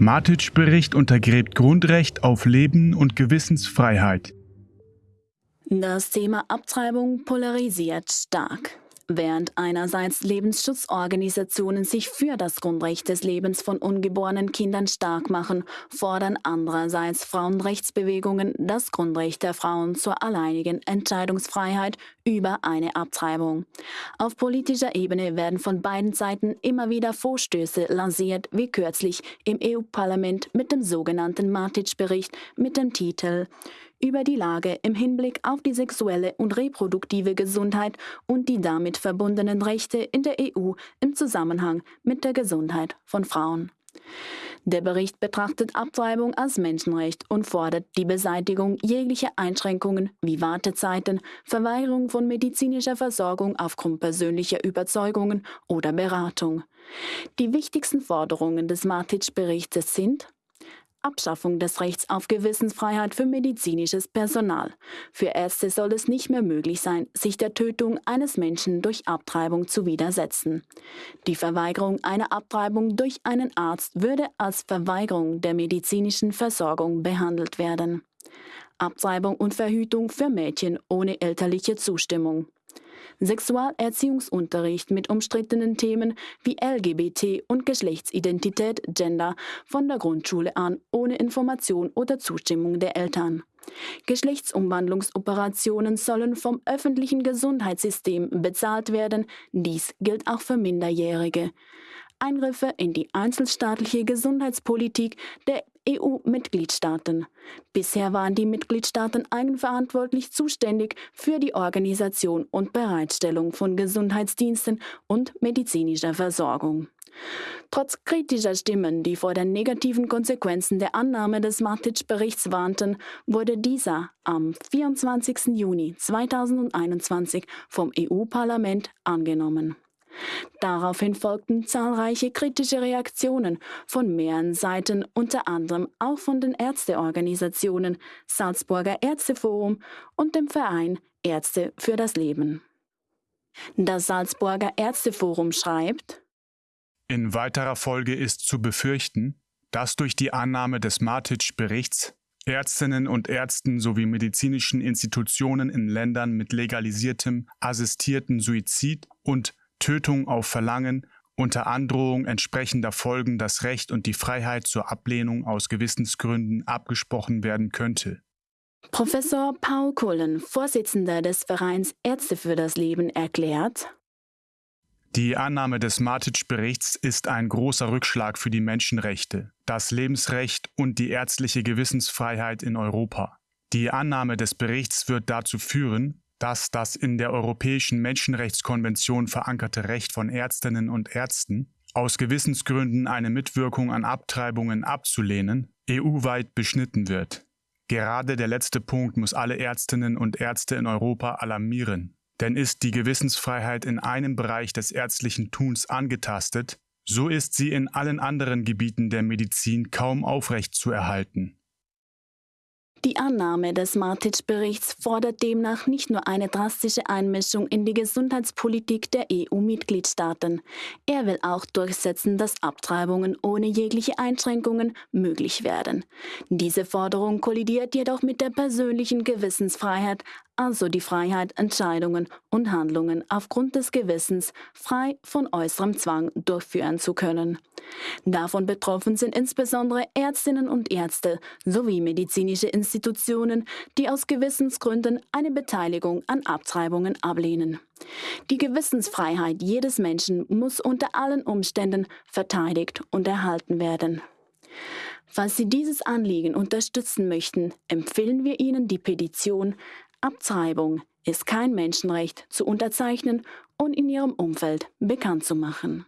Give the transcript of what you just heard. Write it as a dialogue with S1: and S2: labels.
S1: Matic-Bericht untergräbt Grundrecht auf Leben und Gewissensfreiheit.
S2: Das Thema Abtreibung polarisiert stark. Während einerseits Lebensschutzorganisationen sich für das Grundrecht des Lebens von ungeborenen Kindern stark machen, fordern andererseits Frauenrechtsbewegungen das Grundrecht der Frauen zur alleinigen Entscheidungsfreiheit über eine Abtreibung. Auf politischer Ebene werden von beiden Seiten immer wieder Vorstöße lanciert, wie kürzlich im EU-Parlament mit dem sogenannten Matic-Bericht mit dem Titel über die Lage im Hinblick auf die sexuelle und reproduktive Gesundheit und die damit verbundenen Rechte in der EU im Zusammenhang mit der Gesundheit von Frauen. Der Bericht betrachtet Abtreibung als Menschenrecht und fordert die Beseitigung jeglicher Einschränkungen wie Wartezeiten, Verweigerung von medizinischer Versorgung aufgrund persönlicher Überzeugungen oder Beratung. Die wichtigsten Forderungen des Matic-Berichtes sind Abschaffung des Rechts auf Gewissensfreiheit für medizinisches Personal. Für Ärzte soll es nicht mehr möglich sein, sich der Tötung eines Menschen durch Abtreibung zu widersetzen. Die Verweigerung einer Abtreibung durch einen Arzt würde als Verweigerung der medizinischen Versorgung behandelt werden. Abtreibung und Verhütung für Mädchen ohne elterliche Zustimmung. Sexualerziehungsunterricht mit umstrittenen Themen wie LGBT und Geschlechtsidentität, Gender von der Grundschule an ohne Information oder Zustimmung der Eltern. Geschlechtsumwandlungsoperationen sollen vom öffentlichen Gesundheitssystem bezahlt werden. Dies gilt auch für Minderjährige. Eingriffe in die einzelstaatliche Gesundheitspolitik der EU-Mitgliedstaaten. Bisher waren die Mitgliedstaaten eigenverantwortlich zuständig für die Organisation und Bereitstellung von Gesundheitsdiensten und medizinischer Versorgung. Trotz kritischer Stimmen, die vor den negativen Konsequenzen der Annahme des Matic-Berichts warnten, wurde dieser am 24. Juni 2021 vom EU-Parlament angenommen. Daraufhin folgten zahlreiche kritische Reaktionen von mehreren Seiten, unter anderem auch von den Ärzteorganisationen Salzburger Ärzteforum und dem Verein Ärzte für das Leben. Das Salzburger Ärzteforum schreibt,
S1: In weiterer Folge ist zu befürchten, dass durch die Annahme des Matic-Berichts Ärztinnen und Ärzten sowie medizinischen Institutionen in Ländern mit legalisiertem assistierten Suizid und Tötung auf Verlangen unter Androhung entsprechender Folgen das Recht und die Freiheit zur Ablehnung aus Gewissensgründen abgesprochen werden könnte.
S2: Professor Paul Cullen, Vorsitzender des Vereins Ärzte für das Leben, erklärt,
S1: die Annahme des Matic-Berichts ist ein großer Rückschlag für die Menschenrechte, das Lebensrecht und die ärztliche Gewissensfreiheit in Europa. Die Annahme des Berichts wird dazu führen, dass das in der Europäischen Menschenrechtskonvention verankerte Recht von Ärztinnen und Ärzten, aus Gewissensgründen eine Mitwirkung an Abtreibungen abzulehnen, EU-weit beschnitten wird. Gerade der letzte Punkt muss alle Ärztinnen und Ärzte in Europa alarmieren. Denn ist die Gewissensfreiheit in einem Bereich des ärztlichen Tuns angetastet, so ist sie in allen anderen Gebieten der Medizin kaum aufrecht zu erhalten.
S2: Die Annahme des Matic-Berichts fordert demnach nicht nur eine drastische Einmischung in die Gesundheitspolitik der EU-Mitgliedstaaten. Er will auch durchsetzen, dass Abtreibungen ohne jegliche Einschränkungen möglich werden. Diese Forderung kollidiert jedoch mit der persönlichen Gewissensfreiheit also die Freiheit, Entscheidungen und Handlungen aufgrund des Gewissens frei von äußerem Zwang durchführen zu können. Davon betroffen sind insbesondere Ärztinnen und Ärzte sowie medizinische Institutionen, die aus Gewissensgründen eine Beteiligung an Abtreibungen ablehnen. Die Gewissensfreiheit jedes Menschen muss unter allen Umständen verteidigt und erhalten werden. Falls Sie dieses Anliegen unterstützen möchten, empfehlen wir Ihnen die Petition Abtreibung ist kein Menschenrecht zu unterzeichnen und in ihrem Umfeld bekannt zu machen.